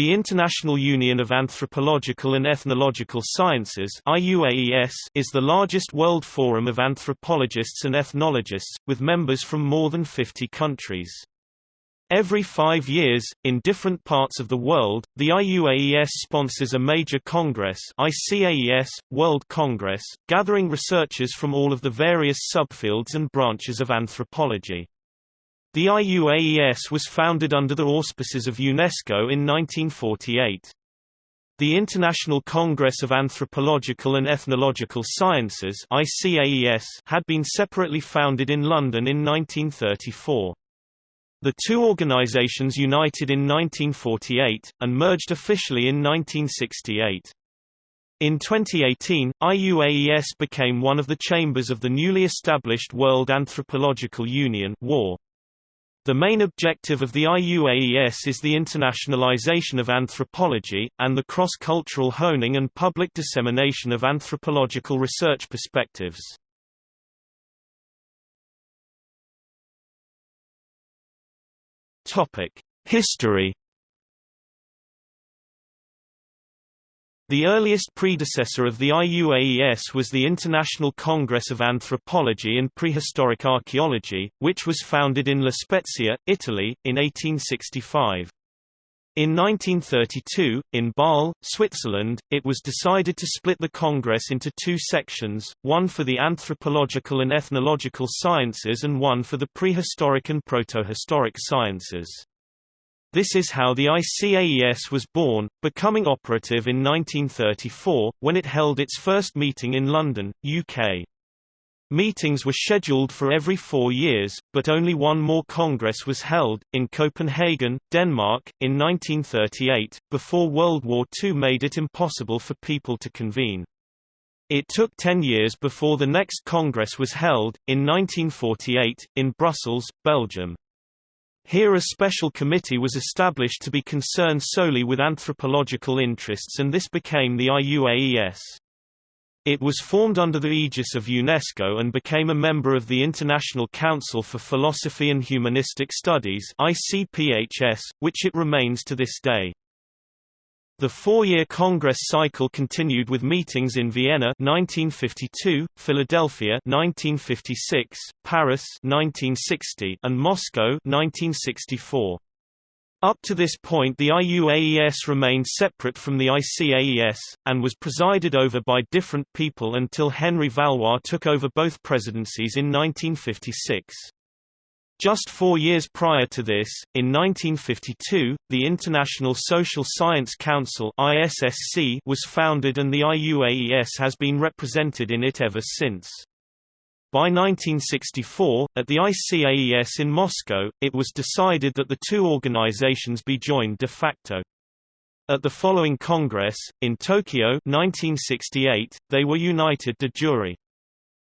The International Union of Anthropological and Ethnological Sciences is the largest world forum of anthropologists and ethnologists, with members from more than 50 countries. Every five years, in different parts of the world, the IUAES sponsors a major congress ICAES, World Congress, gathering researchers from all of the various subfields and branches of anthropology. The IUAES was founded under the auspices of UNESCO in 1948. The International Congress of Anthropological and Ethnological Sciences had been separately founded in London in 1934. The two organizations united in 1948, and merged officially in 1968. In 2018, IUAES became one of the chambers of the newly established World Anthropological Union WAR. The main objective of the IUAES is the internationalization of anthropology, and the cross-cultural honing and public dissemination of anthropological research perspectives. History The earliest predecessor of the IUAES was the International Congress of Anthropology and Prehistoric Archaeology, which was founded in La Spezia, Italy, in 1865. In 1932, in Basel, Switzerland, it was decided to split the Congress into two sections, one for the anthropological and ethnological sciences and one for the prehistoric and protohistoric sciences. This is how the ICAES was born, becoming operative in 1934, when it held its first meeting in London, UK. Meetings were scheduled for every four years, but only one more congress was held, in Copenhagen, Denmark, in 1938, before World War II made it impossible for people to convene. It took ten years before the next congress was held, in 1948, in Brussels, Belgium. Here a special committee was established to be concerned solely with anthropological interests and this became the IUAES. It was formed under the aegis of UNESCO and became a member of the International Council for Philosophy and Humanistic Studies which it remains to this day. The four-year Congress cycle continued with meetings in Vienna 1952, Philadelphia 1956, Paris 1960, and Moscow 1964. Up to this point the IUAES remained separate from the ICAES, and was presided over by different people until Henry Vallois took over both presidencies in 1956. Just four years prior to this, in 1952, the International Social Science Council was founded and the IUAES has been represented in it ever since. By 1964, at the ICAES in Moscow, it was decided that the two organizations be joined de facto. At the following Congress, in Tokyo 1968, they were united de jure.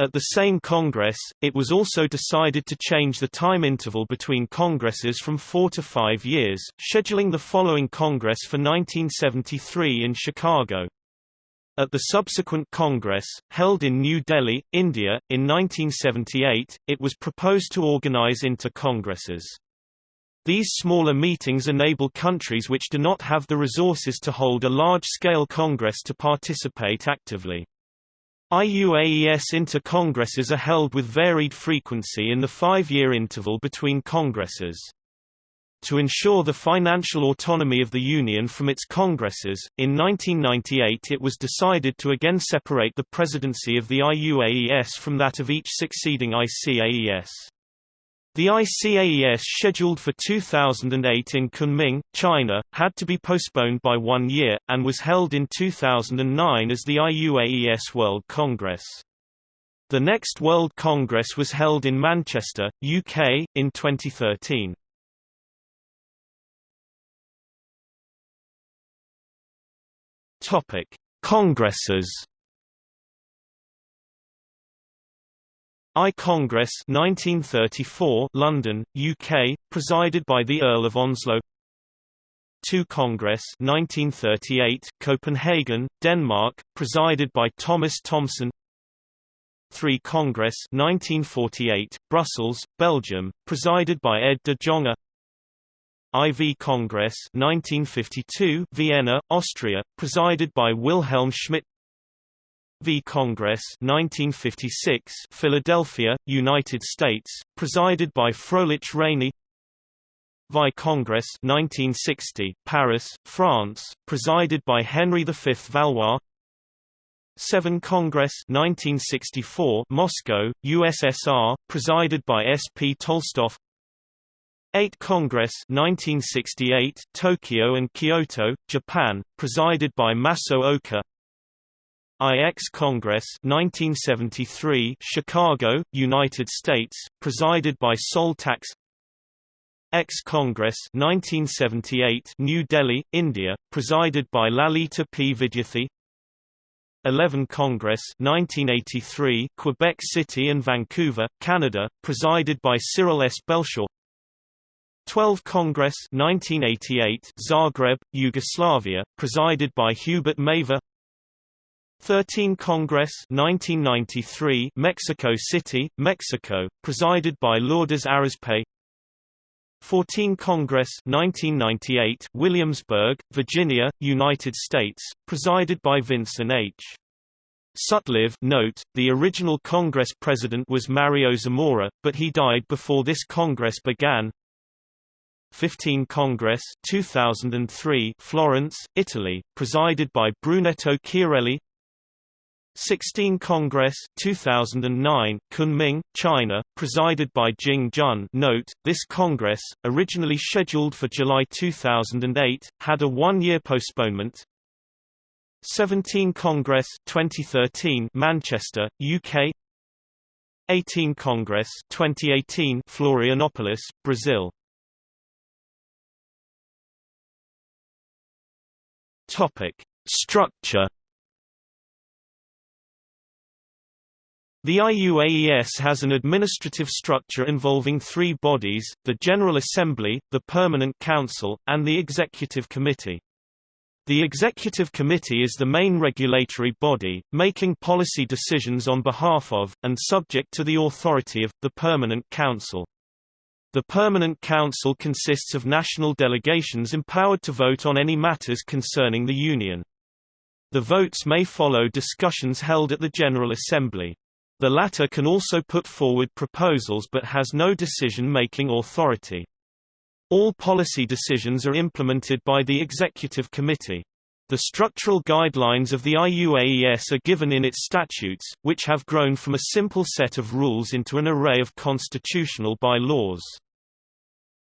At the same Congress, it was also decided to change the time interval between Congresses from four to five years, scheduling the following Congress for 1973 in Chicago. At the subsequent Congress, held in New Delhi, India, in 1978, it was proposed to organize inter-congresses. These smaller meetings enable countries which do not have the resources to hold a large-scale congress to participate actively. IUAES inter-congresses are held with varied frequency in the five-year interval between congresses. To ensure the financial autonomy of the Union from its congresses, in 1998 it was decided to again separate the presidency of the IUAES from that of each succeeding ICAES. The ICAES scheduled for 2008 in Kunming, China, had to be postponed by one year, and was held in 2009 as the IUAES World Congress. The next World Congress was held in Manchester, UK, in 2013. Topic: Congresses I-Congress 1934 London, UK, presided by the Earl of Onslow. 2 Congress 1938 Copenhagen, Denmark, presided by Thomas Thomsen 3 Congress 1948 Brussels, Belgium, presided by Ed de Jonghe. IV Congress 1952 Vienna, Austria, presided by Wilhelm Schmidt V. Congress 1956 Philadelphia, United States, presided by Froelich Rainey Vi Congress 1960 Paris, France, presided by Henry V Vallois. 7 Congress 1964 Moscow, USSR, presided by S. P. Tolstoy. 8 Congress 1968 Tokyo and Kyoto, Japan, presided by Masao Oka IX Congress 1973 Chicago, United States, presided by Sol Tax X Congress 1978 New Delhi, India, presided by Lalita P. Vidyarthi 11 Congress 1983 Quebec City and Vancouver, Canada, presided by Cyril S. Belshaw 12 Congress 1988 Zagreb, Yugoslavia, presided by Hubert Mavor 13 Congress 1993 Mexico City, Mexico, presided by Lourdes Arizpe 14 Congress 1998 Williamsburg, Virginia, United States, presided by Vinson H. Sutlive note, the original Congress president was Mario Zamora, but he died before this Congress began. 15 Congress 2003 Florence, Italy, presided by Brunetto Chiarelli 16 Congress 2009 Kunming, China, presided by Jing Jun. Note, this Congress, originally scheduled for July 2008, had a one-year postponement. 17 Congress 2013 Manchester, UK 18 Congress 2018 Florianopolis, Brazil. Structure The IUAES has an administrative structure involving three bodies, the General Assembly, the Permanent Council, and the Executive Committee. The Executive Committee is the main regulatory body, making policy decisions on behalf of, and subject to the authority of, the Permanent Council. The Permanent Council consists of national delegations empowered to vote on any matters concerning the Union. The votes may follow discussions held at the General Assembly. The latter can also put forward proposals but has no decision-making authority. All policy decisions are implemented by the Executive Committee. The structural guidelines of the IUAES are given in its statutes, which have grown from a simple set of rules into an array of constitutional by-laws.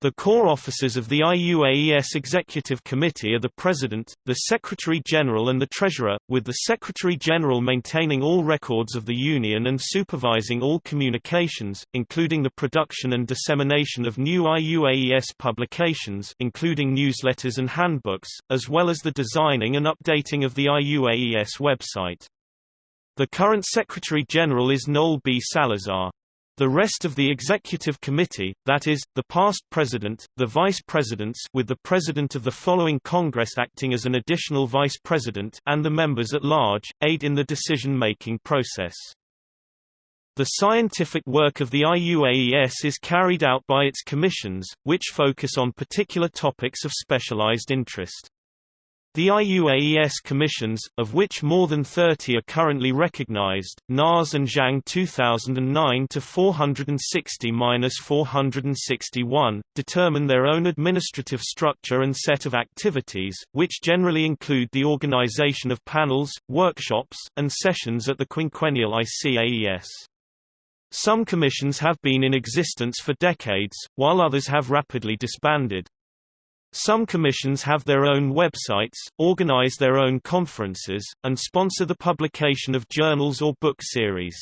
The core officers of the IUAES Executive Committee are the President, the Secretary-General and the Treasurer, with the Secretary-General maintaining all records of the Union and supervising all communications, including the production and dissemination of new IUAES publications including newsletters and handbooks, as well as the designing and updating of the IUAES website. The current Secretary-General is Noel B. Salazar. The rest of the executive committee, that is, the past president, the vice presidents with the president of the following Congress acting as an additional vice president and the members at large, aid in the decision-making process. The scientific work of the IUAES is carried out by its commissions, which focus on particular topics of specialized interest. The IUAES commissions, of which more than 30 are currently recognized, Nas and Zhang 2009-460-461, determine their own administrative structure and set of activities, which generally include the organization of panels, workshops, and sessions at the quinquennial ICAES. Some commissions have been in existence for decades, while others have rapidly disbanded. Some commissions have their own websites, organize their own conferences, and sponsor the publication of journals or book series.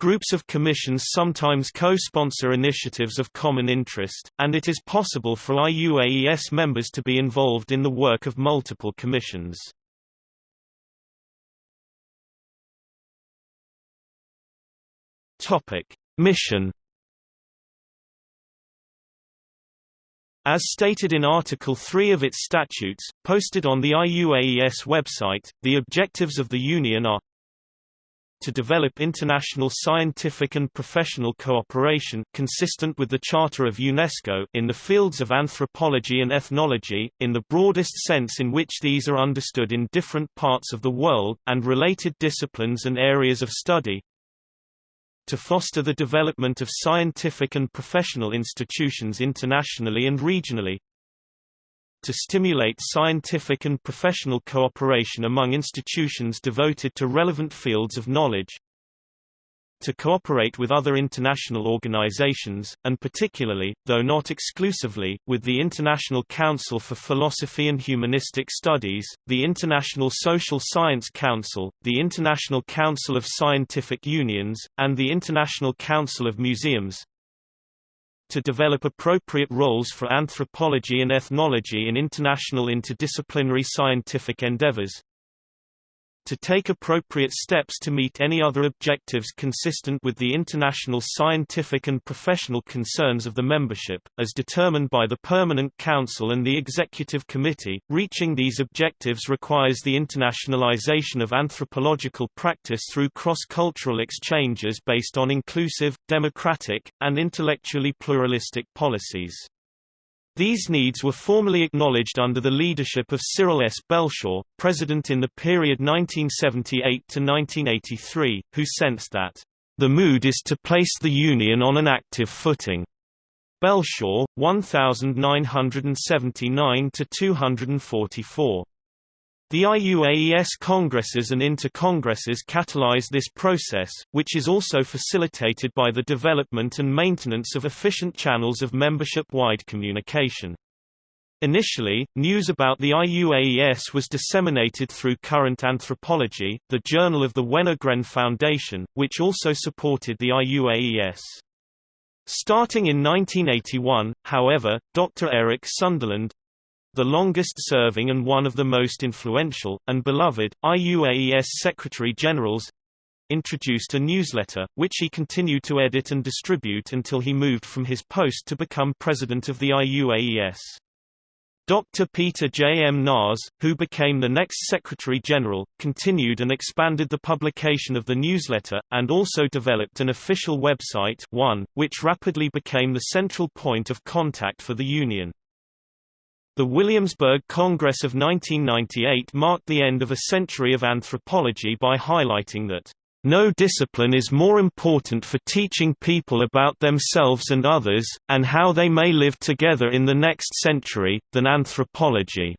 Groups of commissions sometimes co-sponsor initiatives of common interest, and it is possible for IUAES members to be involved in the work of multiple commissions. Mission As stated in Article 3 of its statutes, posted on the IUAES website, the objectives of the Union are to develop international scientific and professional cooperation consistent with the Charter of UNESCO in the fields of anthropology and ethnology, in the broadest sense in which these are understood in different parts of the world, and related disciplines and areas of study, to foster the development of scientific and professional institutions internationally and regionally, to stimulate scientific and professional cooperation among institutions devoted to relevant fields of knowledge, to cooperate with other international organizations, and particularly, though not exclusively, with the International Council for Philosophy and Humanistic Studies, the International Social Science Council, the International Council of Scientific Unions, and the International Council of Museums, to develop appropriate roles for anthropology and ethnology in international interdisciplinary scientific endeavors, to take appropriate steps to meet any other objectives consistent with the international scientific and professional concerns of the membership, as determined by the Permanent Council and the Executive Committee. Reaching these objectives requires the internationalization of anthropological practice through cross-cultural exchanges based on inclusive, democratic, and intellectually pluralistic policies. These needs were formally acknowledged under the leadership of Cyril S. Belshaw, president in the period 1978–1983, who sensed that, "...the mood is to place the Union on an active footing." Belshaw, 1979–244. The IUAES congresses and intercongresses catalyze this process, which is also facilitated by the development and maintenance of efficient channels of membership-wide communication. Initially, news about the IUAES was disseminated through Current Anthropology, the journal of the Wenner-Gren Foundation, which also supported the IUAES. Starting in 1981, however, Dr. Eric Sunderland, the longest-serving and one of the most influential, and beloved, IUAES Secretary-Generals, introduced a newsletter, which he continued to edit and distribute until he moved from his post to become president of the IUAES. Dr. Peter J. M. Nas, who became the next Secretary-General, continued and expanded the publication of the newsletter, and also developed an official website one, which rapidly became the central point of contact for the Union. The Williamsburg Congress of 1998 marked the end of a century of anthropology by highlighting that, "...no discipline is more important for teaching people about themselves and others, and how they may live together in the next century, than anthropology."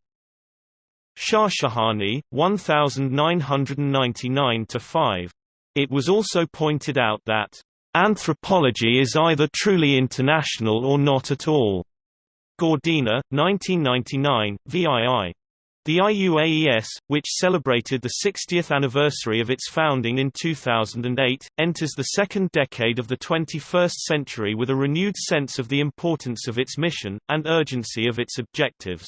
Shahshahani, 1999–5. It was also pointed out that, "...anthropology is either truly international or not at all." Gordina, 1999, VII. The IUAES, which celebrated the 60th anniversary of its founding in 2008, enters the second decade of the 21st century with a renewed sense of the importance of its mission, and urgency of its objectives.